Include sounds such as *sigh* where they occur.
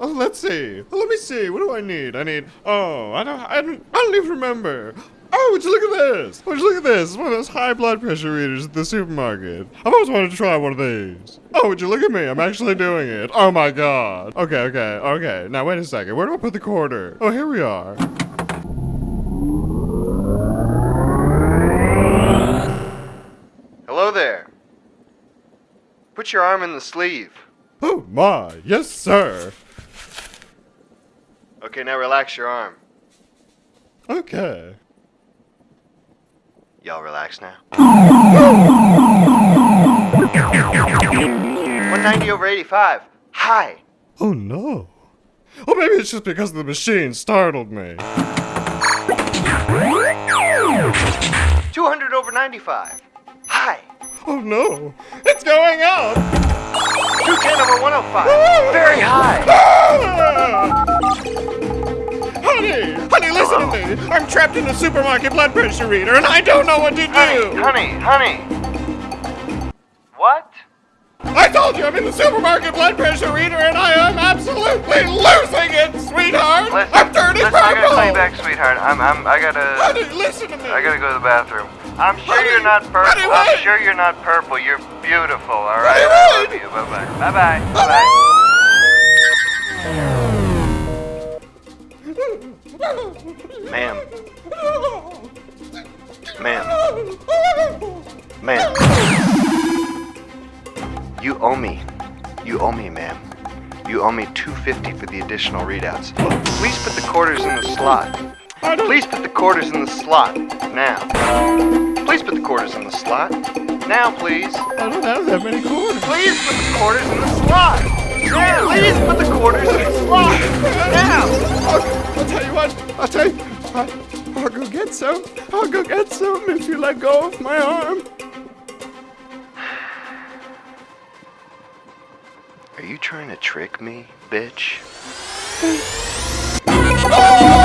Oh, let's see. Let me see. What do I need? I need. Oh, I don't. I don't. I don't even remember. Oh, would you look at this? Would you look at this? It's one of those high blood pressure readers at the supermarket. I've always wanted to try one of these. Oh, would you look at me? I'm actually doing it. Oh my god. Okay, okay, okay. Now wait a second. Where do I put the quarter? Oh, here we are. Hello there. Put your arm in the sleeve. Oh my. Yes, sir. Okay, now relax your arm. Okay. Y'all relax now. *laughs* 190 over 85. Hi. Oh no. Oh, maybe it's just because the machine startled me. 200 over 95. Hi. Oh no. It's going up. 210 over 105. Very high. Ah! Honey, honey, listen to me. I'm trapped in a supermarket blood pressure reader and I don't know what to do. honey, honey. What? I told you I'm in the supermarket blood pressure reader and I am absolutely losing it, sweetheart. Listen, I'm turning listen, purple. Call you back, sweetheart. I'm, I'm, I gotta, Honey, listen to me. I gotta go to the bathroom. I'm sure Honey, you're not purple. honey, I'm sure you're not purple. You're beautiful. All right. Honey, I love you. Bye bye. Bye bye. Bye bye. Ma'am. Ma'am. Ma'am. You owe me. You owe me, ma'am. You owe me 250 for the additional readouts. Please put the quarters in the slot. Please put the quarters in the slot. Now. Please put the quarters in the slot. Now, please. I don't have that many quarters. Please put the quarters in the slot. Now. Please put the quarters in the slot. Now. I'll, I'll tell you what. I'll tell you. I, I'll go get some. I'll go get some if you let go of my arm. Are you trying to trick me, bitch? Oh! *laughs* *laughs*